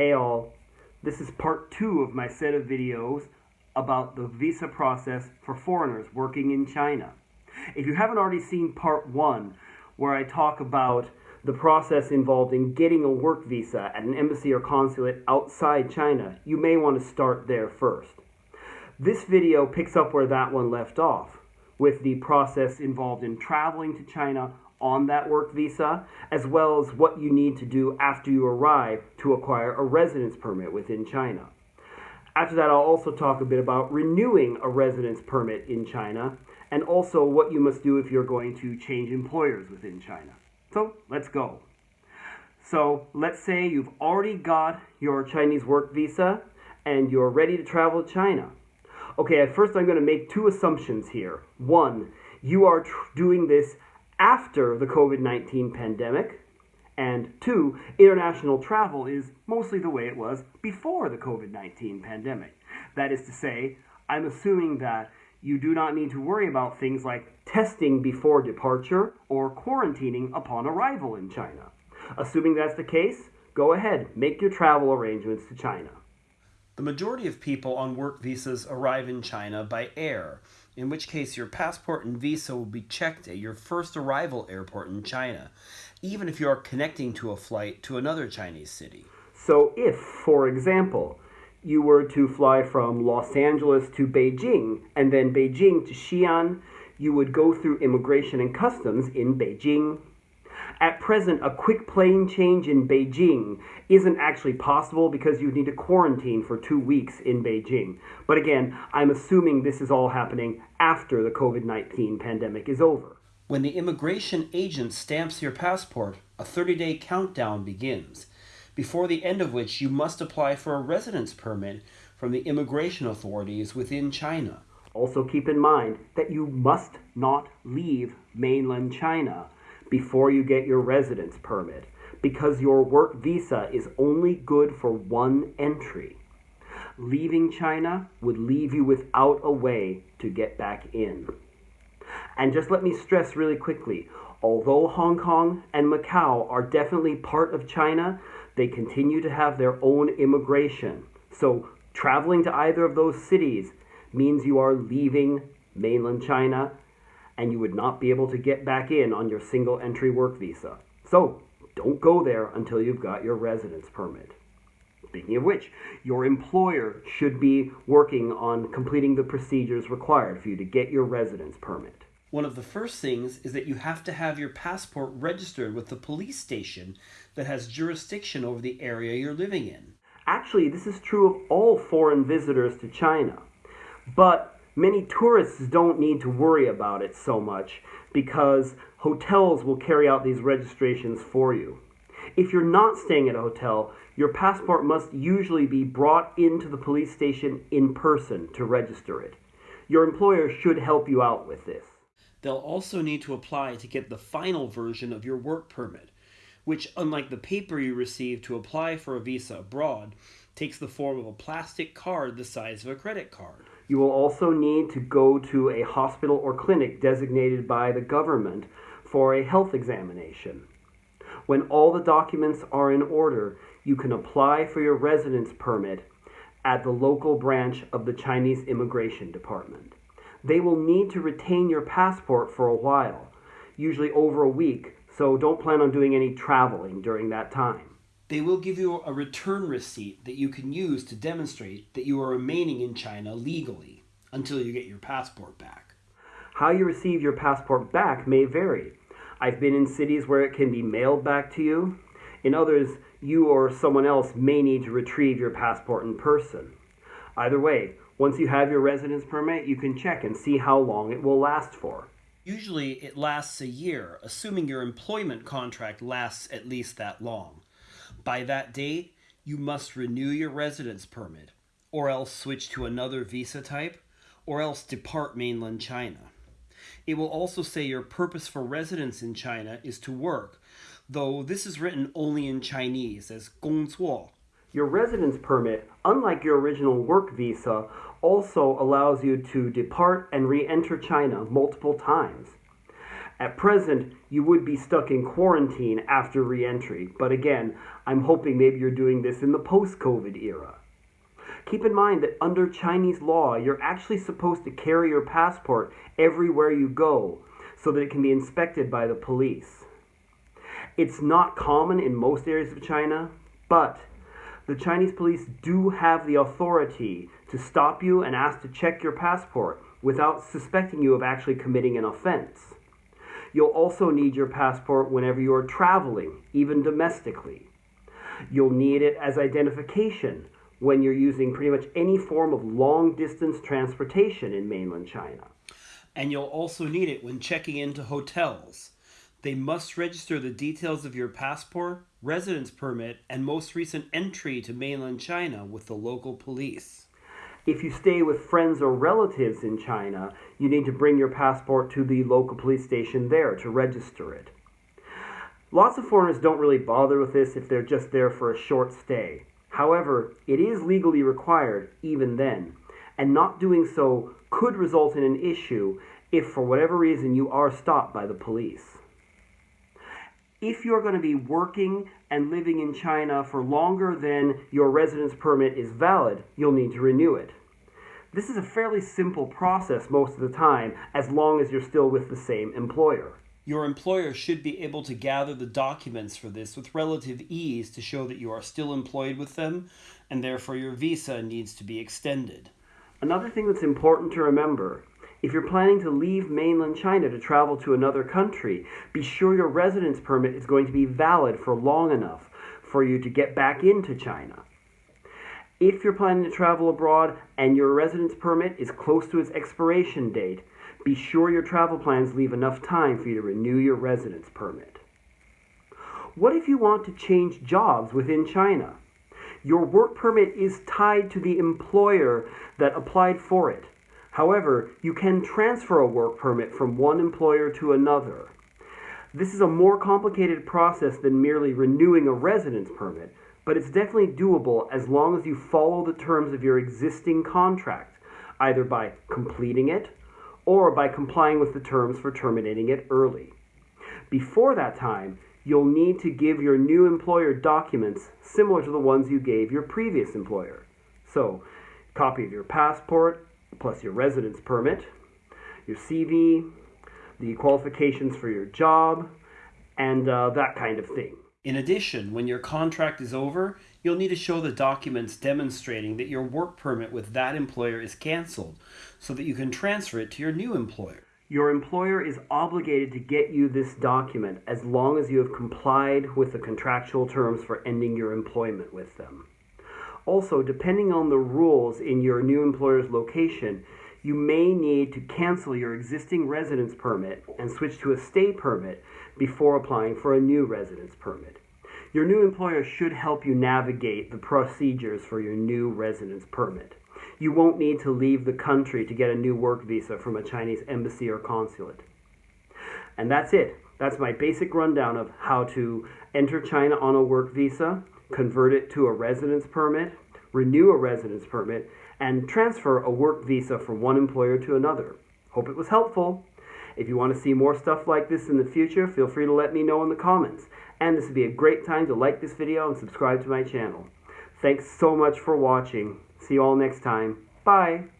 Hey all, this is part two of my set of videos about the visa process for foreigners working in China. If you haven't already seen part one, where I talk about the process involved in getting a work visa at an embassy or consulate outside China, you may want to start there first. This video picks up where that one left off, with the process involved in traveling to China on that work visa, as well as what you need to do after you arrive to acquire a residence permit within China. After that, I'll also talk a bit about renewing a residence permit in China, and also what you must do if you're going to change employers within China. So let's go. So let's say you've already got your Chinese work visa and you're ready to travel to China. Okay, at first I'm going to make two assumptions here. One, you are doing this after the COVID 19 pandemic. And two, international travel is mostly the way it was before the COVID 19 pandemic. That is to say, I'm assuming that you do not need to worry about things like testing before departure or quarantining upon arrival in China. Assuming that's the case, go ahead, make your travel arrangements to China. The majority of people on work visas arrive in China by air, in which case your passport and visa will be checked at your first arrival airport in China, even if you are connecting to a flight to another Chinese city. So, if, for example, you were to fly from Los Angeles to Beijing and then Beijing to Xi'an, you would go through immigration and customs in Beijing. At present, a quick plane change in Beijing isn't actually possible because you need to quarantine for two weeks in Beijing. But again, I'm assuming this is all happening after the COVID 19 pandemic is over. When the immigration agent stamps your passport, a 30 day countdown begins before the end of which you must apply for a residence permit from the immigration authorities within China. Also, keep in mind that you must not leave mainland China before you get your residence permit because your work visa is only good for one entry. Leaving China would leave you without a way to get back in. And just let me stress really quickly although Hong Kong and Macau are definitely part of China, they continue to have their own immigration. So traveling to either of those cities means you are leaving mainland China and you would not be able to get back in on your single entry work visa. So don't go there until you've got your residence permit. Speaking of which, your employer should be working on completing the procedures required for you to get your residence permit. One of the first things is that you have to have your passport registered with the police station that has jurisdiction over the area you're living in. Actually, this is true of all foreign visitors to China. But many tourists don't need to worry about it so much because hotels will carry out these registrations for you. If you're not staying at a hotel, your passport must usually be brought into the police station in person to register it. Your employer should help you out with this. They'll also need to apply to get the final version of your work permit, which, unlike the paper you receive to apply for a visa abroad, takes the form of a plastic card the size of a credit card. You will also need to go to a hospital or clinic designated by the government for a health examination. When all the documents are in order, you can apply for your residence permit at the local branch of the Chinese Immigration Department they will need to retain your passport for a while, usually over a week, so don't plan on doing any traveling during that time. They will give you a return receipt that you can use to demonstrate that you are remaining in China legally until you get your passport back. How you receive your passport back may vary. I've been in cities where it can be mailed back to you. In others, you or someone else may need to retrieve your passport in person. Either way, once you have your residence permit, you can check and see how long it will last for. Usually it lasts a year, assuming your employment contract lasts at least that long. By that date, you must renew your residence permit, or else switch to another visa type, or else depart mainland China. It will also say your purpose for residence in China is to work, though this is written only in Chinese as 工作. Your residence permit, unlike your original work visa, also allows you to depart and re enter China multiple times. At present, you would be stuck in quarantine after reentry, but again, I'm hoping maybe you're doing this in the post COVID era. Keep in mind that under Chinese law, you're actually supposed to carry your passport everywhere you go so that it can be inspected by the police. It's not common in most areas of China, but the Chinese police do have the authority to stop you and ask to check your passport without suspecting you of actually committing an offense. You'll also need your passport whenever you are traveling, even domestically. You'll need it as identification when you're using pretty much any form of long distance transportation in mainland China. And you'll also need it when checking into hotels. They must register the details of your passport, residence permit, and most recent entry to mainland China with the local police. If you stay with friends or relatives in China, you need to bring your passport to the local police station there to register it. Lots of foreigners don't really bother with this if they're just there for a short stay. However, it is legally required even then, and not doing so could result in an issue if for whatever reason you are stopped by the police. If you're going to be working and living in China for longer than your residence permit is valid, you'll need to renew it. This is a fairly simple process most of the time, as long as you're still with the same employer. Your employer should be able to gather the documents for this with relative ease to show that you are still employed with them, and therefore your visa needs to be extended. Another thing that's important to remember if you're planning to leave mainland China to travel to another country, be sure your residence permit is going to be valid for long enough for you to get back into China. If you're planning to travel abroad and your residence permit is close to its expiration date, be sure your travel plans leave enough time for you to renew your residence permit. What if you want to change jobs within China? Your work permit is tied to the employer that applied for it. However, you can transfer a work permit from one employer to another. This is a more complicated process than merely renewing a residence permit, but it's definitely doable as long as you follow the terms of your existing contract, either by completing it or by complying with the terms for terminating it early. Before that time, you'll need to give your new employer documents similar to the ones you gave your previous employer. So, copy of your passport, plus your residence permit, your CV, the qualifications for your job, and uh, that kind of thing. In addition, when your contract is over, you'll need to show the documents demonstrating that your work permit with that employer is canceled so that you can transfer it to your new employer. Your employer is obligated to get you this document as long as you have complied with the contractual terms for ending your employment with them. Also, depending on the rules in your new employer's location, you may need to cancel your existing residence permit and switch to a stay permit before applying for a new residence permit. Your new employer should help you navigate the procedures for your new residence permit. You won't need to leave the country to get a new work visa from a Chinese embassy or consulate. And that's it. That's my basic rundown of how to enter China on a work visa, convert it to a residence permit, renew a residence permit, and transfer a work visa from one employer to another. Hope it was helpful. If you want to see more stuff like this in the future, feel free to let me know in the comments. And this would be a great time to like this video and subscribe to my channel. Thanks so much for watching. See you all next time. Bye.